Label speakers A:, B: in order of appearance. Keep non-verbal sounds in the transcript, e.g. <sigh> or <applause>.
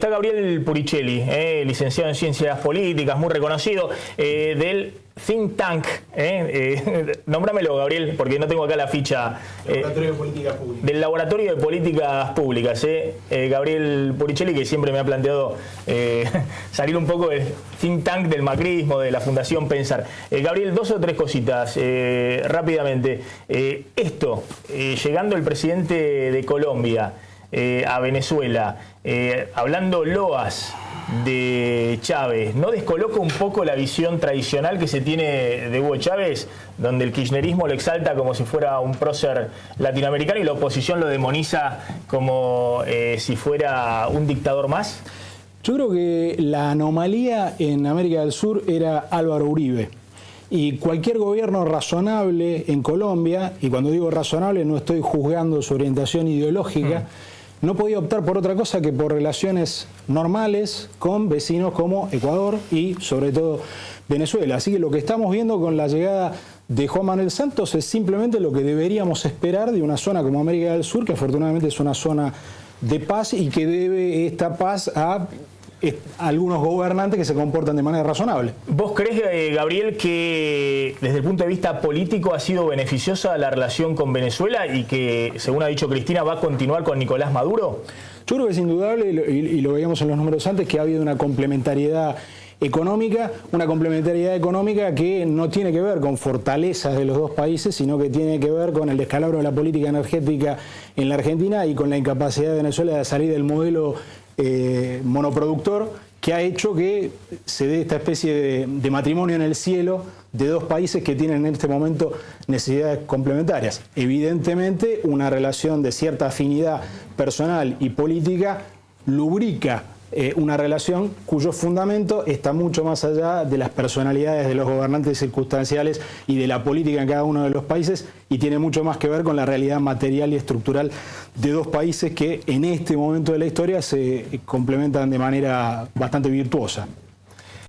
A: Está Gabriel Puricelli, eh, licenciado en Ciencias Políticas, muy reconocido, eh, del Think Tank. Eh, <laughs> nómbramelo, Gabriel, porque no tengo acá la ficha.
B: Laboratorio de Políticas Públicas.
A: Del Laboratorio de Políticas Públicas. Gabriel Puricelli, que siempre me ha planteado <laughs> salir un poco del Think Tank del macrismo, de la Fundación Pensar. Gabriel, dos o tres cositas rápidamente. esto, llegando el presidente de Colombia, eh, a Venezuela, eh, hablando loas de Chávez, ¿no descoloca un poco la visión tradicional que se tiene de Hugo Chávez, donde el kirchnerismo lo exalta como si fuera un prócer latinoamericano y la oposición lo demoniza como eh, si fuera un dictador más?
C: Yo creo que la anomalía en América del Sur era Álvaro Uribe. Y cualquier gobierno razonable en Colombia, y cuando digo razonable no estoy juzgando su orientación ideológica, mm no podía optar por otra cosa que por relaciones normales con vecinos como Ecuador y sobre todo Venezuela. Así que lo que estamos viendo con la llegada de Juan Manuel Santos es simplemente lo que deberíamos esperar de una zona como América del Sur, que afortunadamente es una zona de paz y que debe esta paz a algunos gobernantes que se comportan de manera razonable.
A: ¿Vos crees, eh, Gabriel, que desde el punto de vista político ha sido beneficiosa la relación con Venezuela y que, según ha dicho Cristina, va a continuar con Nicolás Maduro?
C: Yo creo que es indudable, y lo veíamos en los números antes, que ha habido una complementariedad económica, una complementariedad económica que no tiene que ver con fortalezas de los dos países, sino que tiene que ver con el descalabro de la política energética en la Argentina y con la incapacidad de Venezuela de salir del modelo eh, monoproductor que ha hecho que se dé esta especie de, matrimonio en el cielo de dos países que tienen en este momento necesidades complementarias. Evidentemente, una relación de cierta afinidad personal y política lubrica eh, una relación cuyo fundamento está mucho más allá de las personalidades de los gobernantes circunstanciales y de la política en cada uno de los países y tiene mucho más que ver con la realidad material y estructural de dos países que en este momento de la historia se complementan de manera bastante virtuosa.